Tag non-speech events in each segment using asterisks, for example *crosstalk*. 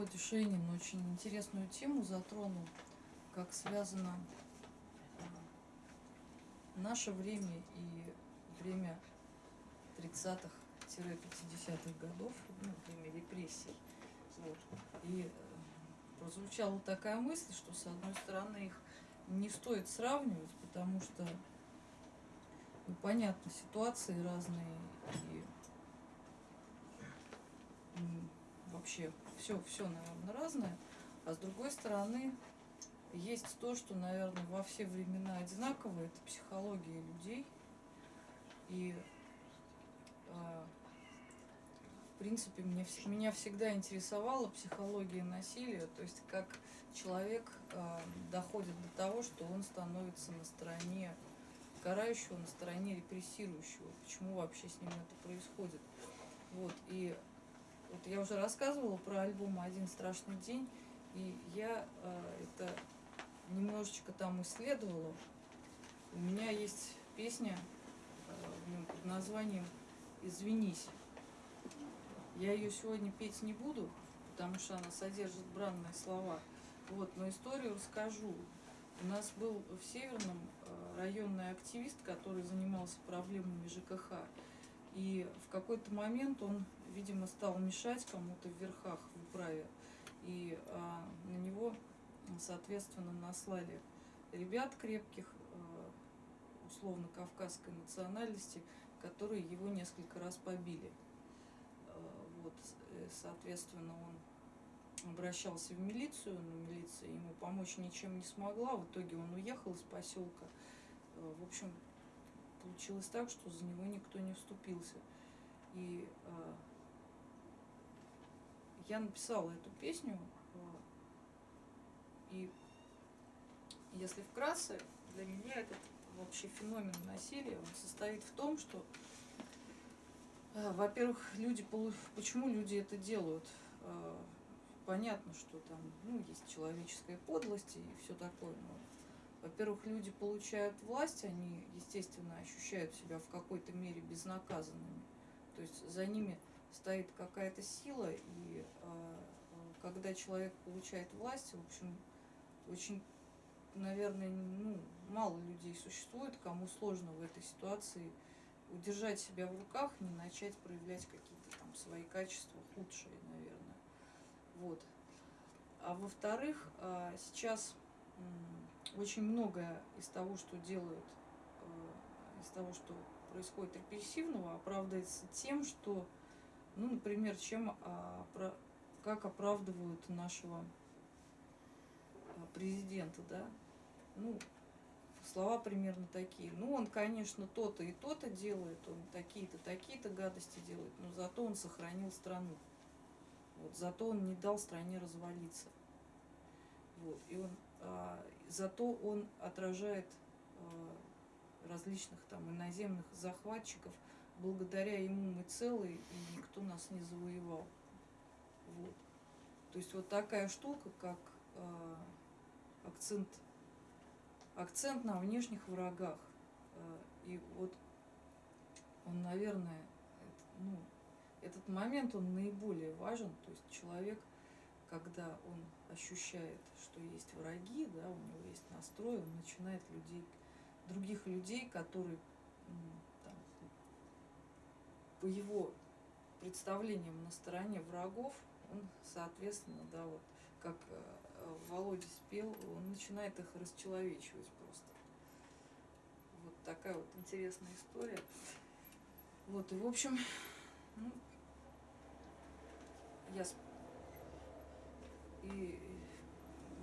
Володя Шейнин очень интересную тему затронул, как связано а, наше время и время 30-х-50-х годов, ну, время репрессий. Вот. И э, прозвучала такая мысль, что с одной стороны их не стоит сравнивать, потому что ну, понятно, ситуации разные и вообще все, все, наверное, разное. А с другой стороны, есть то, что, наверное, во все времена одинаково, это психология людей. И, э, в принципе, мне, меня всегда интересовала психология насилия, то есть как человек э, доходит до того, что он становится на стороне карающего, на стороне репрессирующего. Почему вообще с ним это происходит? Вот, и вот я уже рассказывала про альбом «Один страшный день», и я э, это немножечко там исследовала. У меня есть песня э, под названием «Извинись». Я ее сегодня петь не буду, потому что она содержит бранные слова. Вот, но историю расскажу. У нас был в Северном э, районный активист, который занимался проблемами ЖКХ. И в какой-то момент он, видимо, стал мешать кому-то в верхах в управе. И а, на него, соответственно, наслали ребят крепких, а, условно кавказской национальности, которые его несколько раз побили. А, вот, э, соответственно, он обращался в милицию, но милиция ему помочь ничем не смогла. В итоге он уехал из поселка. А, в общем, получилось так, что за него никто не вступился. И я написала эту песню, э, и если вкратце, для меня этот вообще феномен насилия, он состоит в том, что, э, во-первых, люди, почему люди это делают? Э, понятно, что там ну, есть человеческая подлость и все такое, но во-первых, люди получают власть, они, естественно, ощущают себя в какой-то мере безнаказанными. То есть за ними стоит какая-то сила, и когда человек получает власть, в общем, очень, наверное, ну, мало людей существует, кому сложно в этой ситуации удержать себя в руках, не начать проявлять какие-то там свои качества худшие, наверное. Вот. А во-вторых, э, сейчас очень многое из того, что делают, э, из того, что происходит репрессивного, оправдывается тем, что, ну, например, чем, а, как оправдывают нашего а, президента, да, ну, слова примерно такие. Ну, он, конечно, то-то и то-то делает, он такие-то, такие-то гадости делает, но зато он сохранил страну. Вот, зато он не дал стране развалиться. Вот, и он а, зато он отражает а, различных там иноземных захватчиков. Благодаря ему мы целые, и никто нас не завоевал. Вот. То есть вот такая штука, как э, акцент, акцент на внешних врагах. Э, и вот он, наверное, это, ну, этот момент, он наиболее важен. То есть человек когда он ощущает, что есть враги, да, у него есть настрой, он начинает людей, других людей, которые там, по его представлениям на стороне врагов, он, соответственно, да, вот как э, Володя спел, он начинает их расчеловечивать просто. Вот такая вот интересная история. Вот, и в общем, ну, я и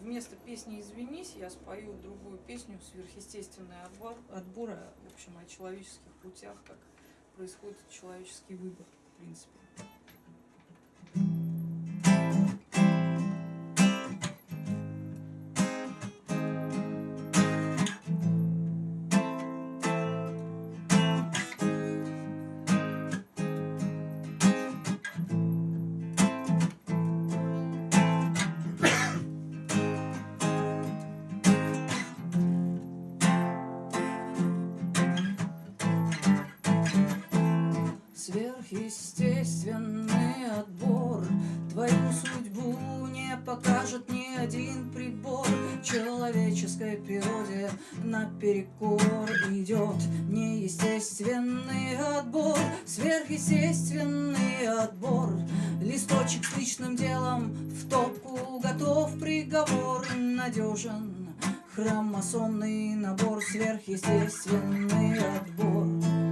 вместо песни «Извинись» я спою другую песню «Сверхъестественный отбор», отбора, в общем, о человеческих путях, как происходит человеческий выбор, в принципе. Сверхъестественный отбор. Твою судьбу покажет ни один прибор. Человеческой природе наперекор идет Неестественный отбор, сверхъестественный отбор. Листочек с личным делом в топку готов. Приговор Надежен. Хромосомный набор, сверхъестественный отбор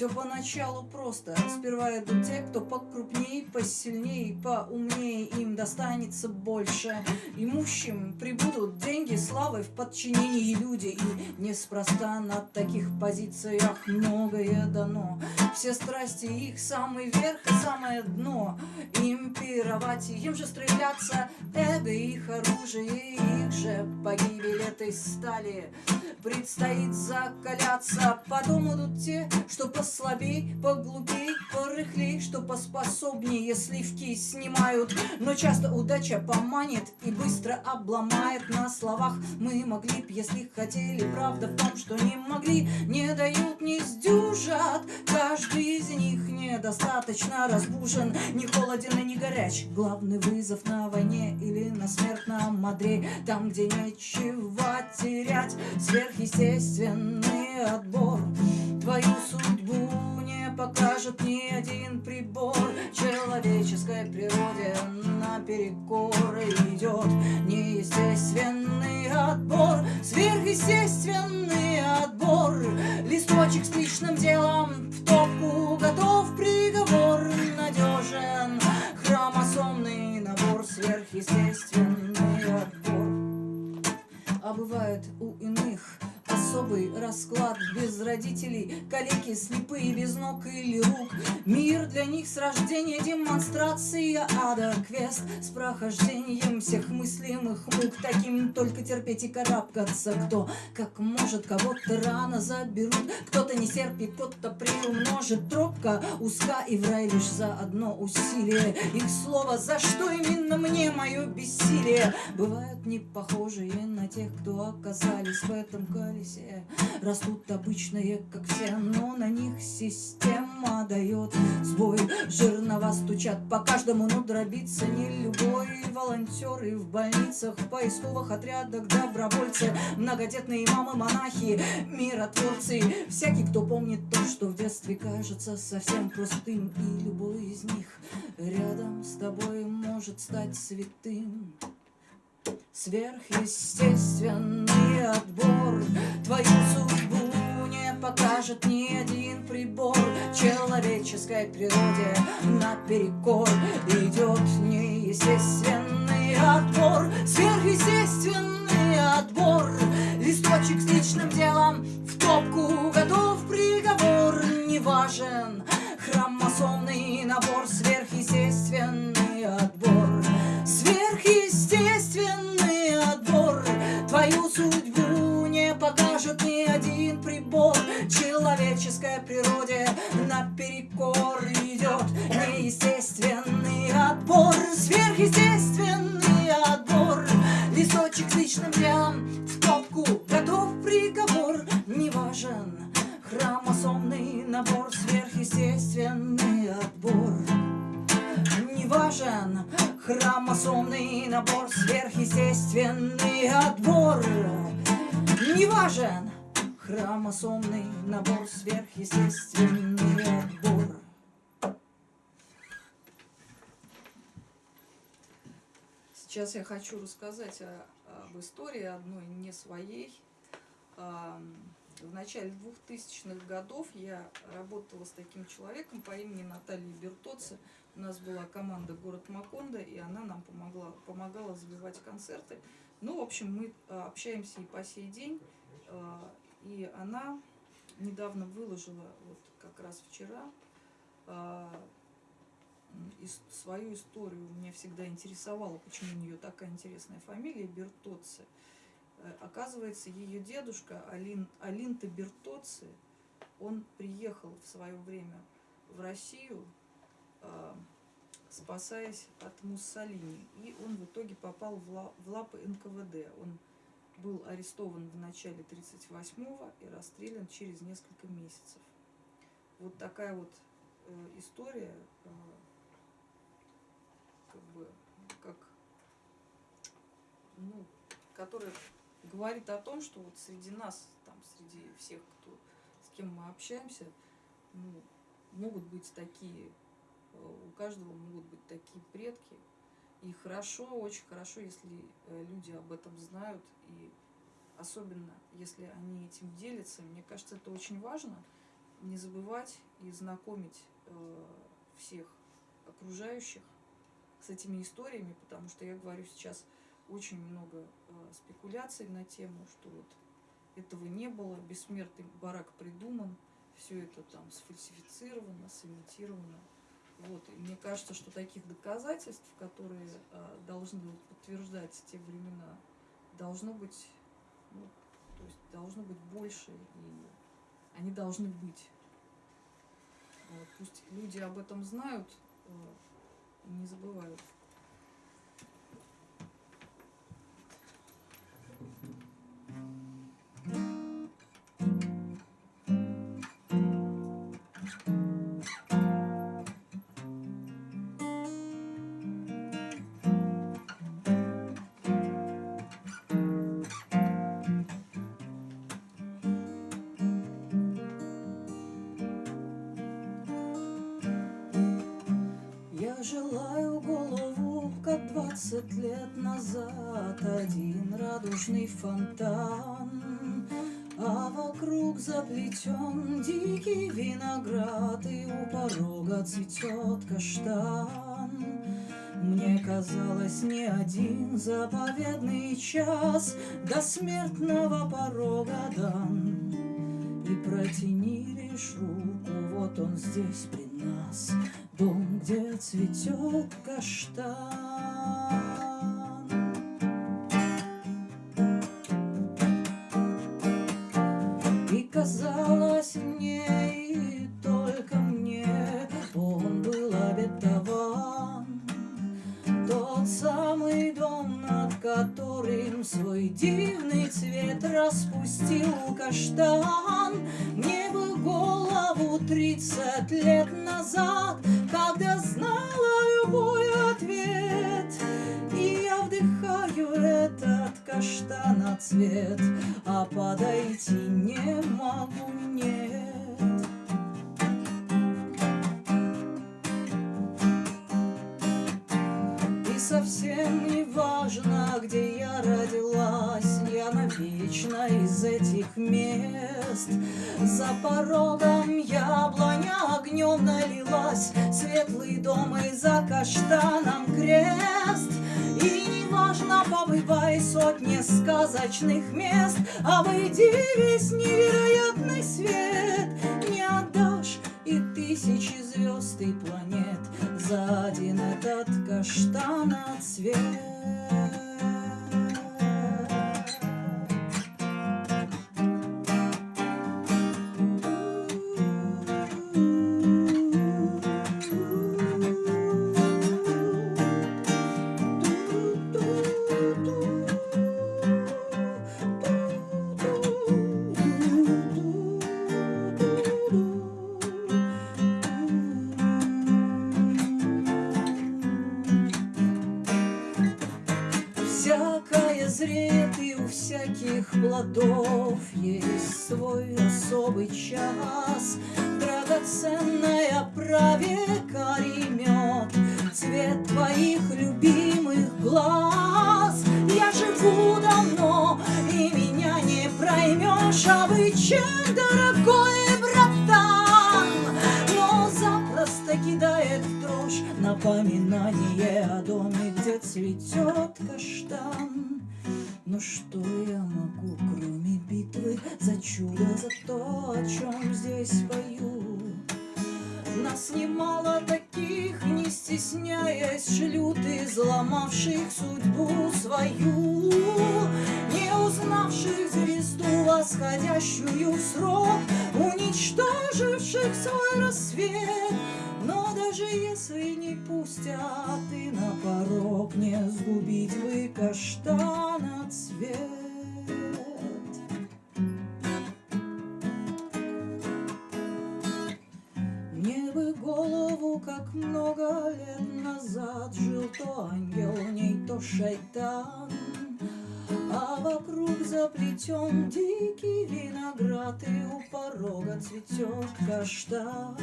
все поначалу просто. Сперва идут те, кто покрупней, посильней, поумней Им достанется больше. Имущим прибудут деньги, славы в подчинении люди. И неспроста на таких позициях многое дано Все страсти их самый верх и самое дно Им пировать, им же стреляться Эго их оружие, их же погибель этой стали Предстоит закаляться Потом идут те, что по послабей, поглупей, порыхлей, что поспособнее сливки снимают. Но часто удача поманит и быстро обломает на словах. Мы могли б, если хотели, правда в том, что не могли, не дают, не сдюжат. Каждый из них недостаточно разбужен, не холоден и не горяч. Главный вызов на войне или на смертном одре, там, где нечего терять, сверхъестественный отбор. Твою судьбу покажет ни один прибор. Человеческой природе наперекор идет Неестественный отбор, сверхъестественный отбор. Листочек с личным делом в топку готов. Приговор Надежен. Хромосомный набор, сверхъестественный отбор. А бывает у иных особый расклад. Без родителей, калеки, слепые, без ног или рук. Мир для них с рождения демонстрация ада Квест. С прохождением всех мыслимых мук. Таким только терпеть и карабкаться Кто. Как может, кого-то рано заберут. Кто-то не серпит, кто-то приумножит. Тропка узка и в рай лишь за одно усилие. Их слово, за что именно мне мое бессилие? Бывают не похожие на тех, кто оказались в этом колесе все Растут обычные, как все, но на них система дает сбой. Жирного стучат по каждому, но дробиться не любой. Волонтеры в больницах, в поисковых отрядах, добровольцы Многодетные мамы, монахи, миротворцы. Всякий, кто помнит то, что в детстве кажется совсем простым. И любой из них рядом с тобой может стать святым Сверхъестественный отбор. Твою судьбу не покажет ни один прибор. Человеческой природе наперекор Идет неестественный отбор. Сверхъестественный отбор. Листочек с личным делом в топку Готов. Приговор, не важен. Хромосомный набор Сверхъестественный Хромосомный набор, сверхъестественный отбор Не важен Хромосомный набор, сверхъестественный отбор Сейчас я хочу рассказать о, об истории одной не своей. В начале 2000-х годов я работала с таким человеком по имени Наталья Бертоци. У нас была команда «Город Макондо», и она нам помогла, помогала забивать концерты. Ну, в общем, мы а, общаемся и по сей день. А, и она недавно выложила, вот как раз вчера, а, свою историю. Меня всегда интересовало, почему у нее такая интересная фамилия Бертоци. Э, оказывается, ее дедушка Алин, Алинта Бертоци, он приехал в свое время в Россию, э, спасаясь от Муссолини. И он в итоге попал в лапы НКВД. Он был арестован в начале 38-го и расстрелян через несколько месяцев. Вот такая вот э, история, э, как бы, как который говорит о том, что вот среди нас, там, среди всех, кто, с кем мы общаемся, ну, могут быть такие, э, у каждого могут быть такие предки. И хорошо, очень хорошо, если э, люди об этом знают, и особенно если они этим делятся. Мне кажется, это очень важно, не забывать и знакомить э, всех окружающих с этими историями, потому что я говорю сейчас очень много э, спекуляций на тему, что вот этого не было, бессмертный барак придуман, все это там сфальсифицировано, сымитировано. Вот. И мне кажется, что таких доказательств, которые э, должны подтверждать те времена, должно быть, ну, то есть должно быть больше, и они должны быть. Вот. Пусть люди об этом знают э, и не забывают. Двадцать лет назад один радужный фонтан, А вокруг заплетен дикий виноград, И у порога цветет каштан. Мне казалось, не один заповедный час До смертного порога дан. И протяни лишь руку, вот он здесь при нас, Дом, где цветет каштан. И каштана цвет А подойти не могу, нет. И совсем не важно, где я родилась Я навечно из этих мест. За порогом яблоня огнем налилась Светлый дом и за каштаном крест неважно, побывай сотни сказочных мест Обойди весь невероятный свет зреет и у всяких плодов Есть свой особый час. Драгоценная правека мед Цвет твоих любимых глаз. Я живу давно, и меня не проймешь Обычай, дорогой братан Но запросто кидает в дрожь Напоминание о доме, где цветет каштан что я могу, кроме битвы За чудо, за то, о чем здесь пою? Нас немало таких, не стесняясь, шлют Изломавших судьбу свою, Не узнавших звезду, восходящую в срок, Уничтоживших свой рассвет. Даже если не пустят и на порог Не сгубить вы каштана цвет. Мне бы голову, как много лет назад Жил то ангел, в ней то шайтан. А вокруг заплетен дикий виноград И у порога цветет каштан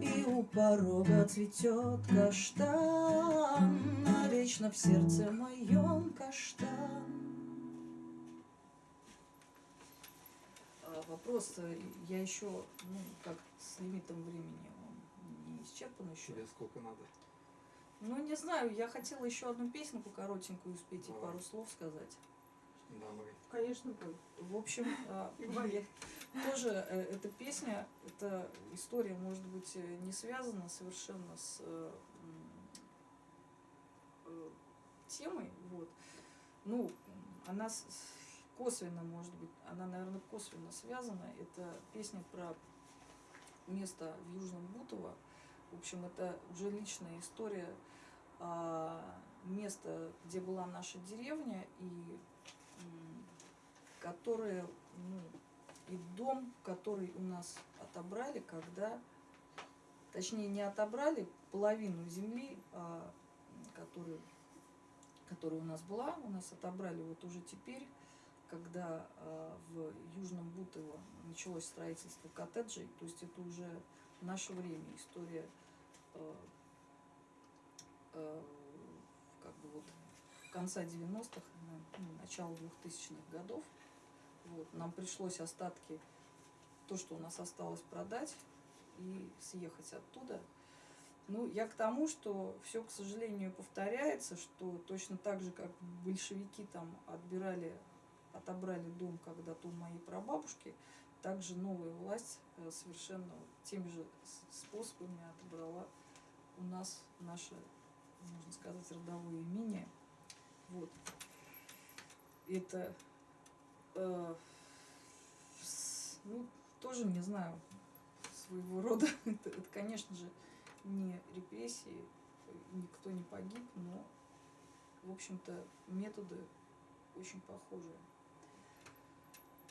И у порога цветет каштан Навечно в сердце моем каштан А, Вопрос, э, я еще, ну, как с лимитом времени, он не исчерпан еще. Тебе сколько надо? Ну, не знаю, я хотела еще одну песенку коротенькую успеть и пару слов сказать. Давай. Конечно, пой. В общем, я- *laughs* тоже э, эта песня, эта история, может быть, э, не связана совершенно с э, э, темой, вот. Ну, она косвенно, может быть, она, наверное, косвенно связана. Это песня про место в Южном Бутово. В общем, это уже личная история а, места, где была наша деревня, и которое, ну, и дом, который у нас отобрали, когда, точнее, не отобрали половину земли, а, которую, которая у нас была, у нас отобрали вот уже теперь, когда а, в Южном Бутово началось строительство коттеджей, то есть это уже в наше время история э, э, как бы вот конца 90-х, ну, начала 2000-х годов. Вот, нам пришлось остатки, то, что у нас осталось, продать и съехать оттуда. Ну, я к тому, что все, к сожалению, повторяется, что точно так же, как большевики там отбирали, отобрали дом когда-то у моей прабабушки, также новая власть э, совершенно теми же способами отобрала у нас наше, можно сказать, родовое имение. Вот. Это, э, ну, тоже не знаю, своего рода. *laughs* Это, это, конечно же, не репрессии, никто не погиб, но, в общем-то, методы очень похожие.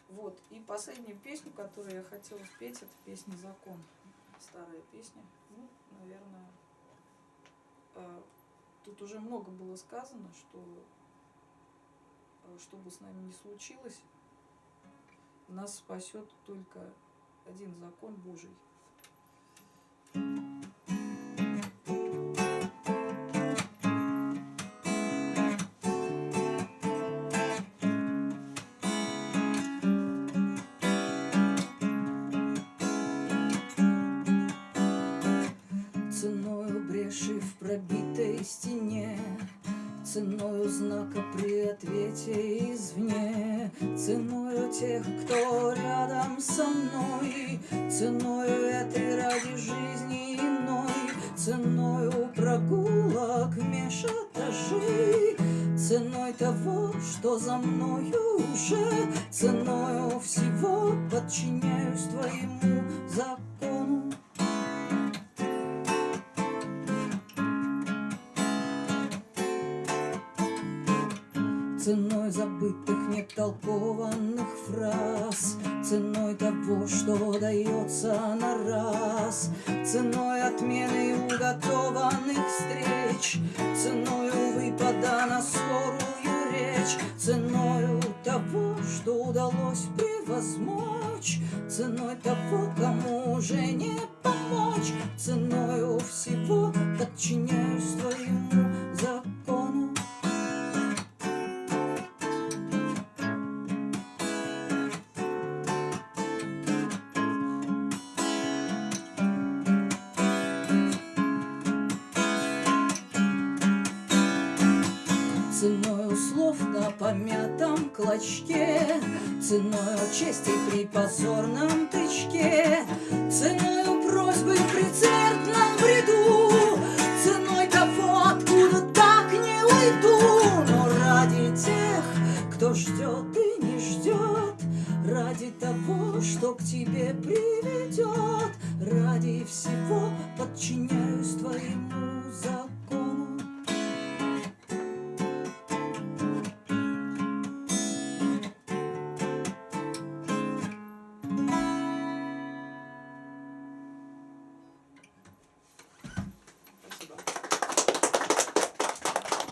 Вот. И последнюю песню, которую я хотела спеть, это песня «Закон». Старая песня. Ну, наверное, э, тут уже много было сказано, что э, что бы с нами ни случилось, нас спасет только один закон Божий. Ценою бреши в пробитой стене Ценою знака при ответе извне Ценою тех, кто рядом со мной Ценою этой ради жизни иной Ценою прогулок меж этажей Ценой того, что за мною уже Ценою всего подчиняюсь твоему закону на скорую речь Ценою того, что удалось превозмочь Ценой того, кому уже не помочь Ценою всего подчиняюсь твоему помятом клочке Ценою чести при позорном